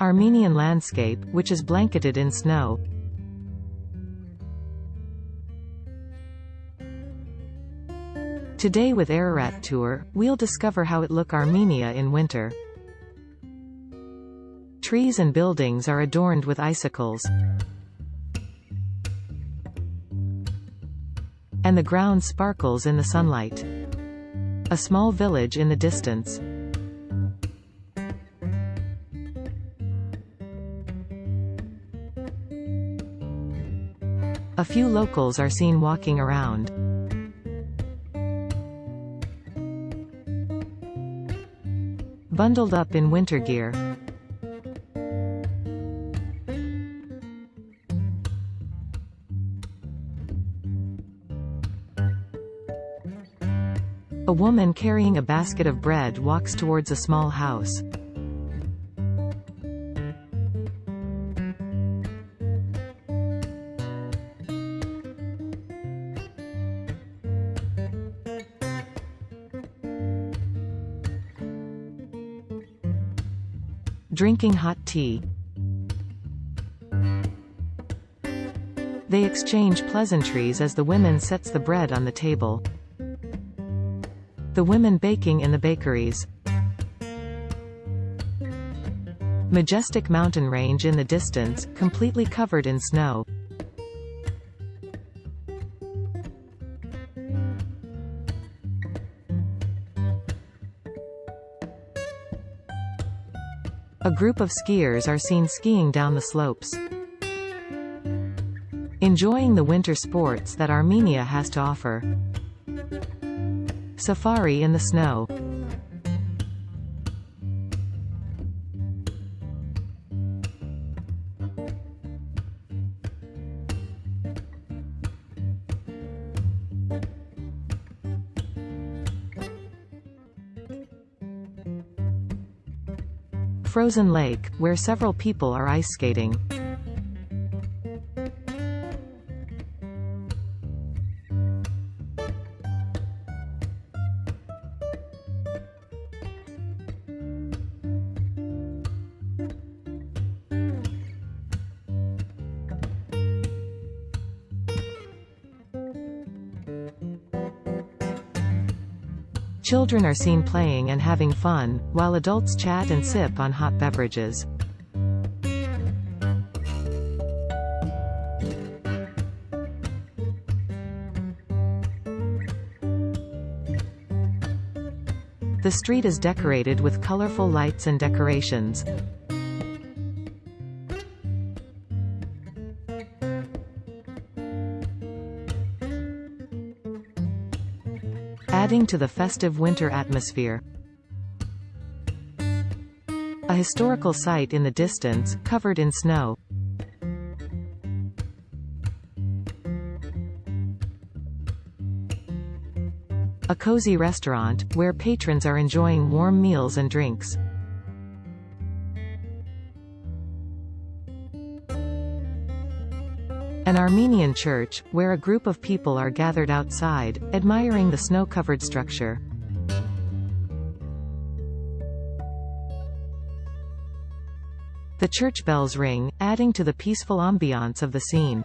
Armenian landscape, which is blanketed in snow. Today with Ararat Tour, we'll discover how it look Armenia in winter. Trees and buildings are adorned with icicles. And the ground sparkles in the sunlight. A small village in the distance. A few locals are seen walking around. Bundled up in winter gear. A woman carrying a basket of bread walks towards a small house. Drinking hot tea. They exchange pleasantries as the women sets the bread on the table. The women baking in the bakeries. Majestic mountain range in the distance, completely covered in snow. A group of skiers are seen skiing down the slopes. Enjoying the winter sports that Armenia has to offer. Safari in the snow. Frozen Lake, where several people are ice skating. Children are seen playing and having fun, while adults chat and sip on hot beverages. The street is decorated with colorful lights and decorations. Adding to the festive winter atmosphere. A historical site in the distance, covered in snow. A cozy restaurant, where patrons are enjoying warm meals and drinks. An Armenian church, where a group of people are gathered outside, admiring the snow-covered structure. The church bells ring, adding to the peaceful ambiance of the scene.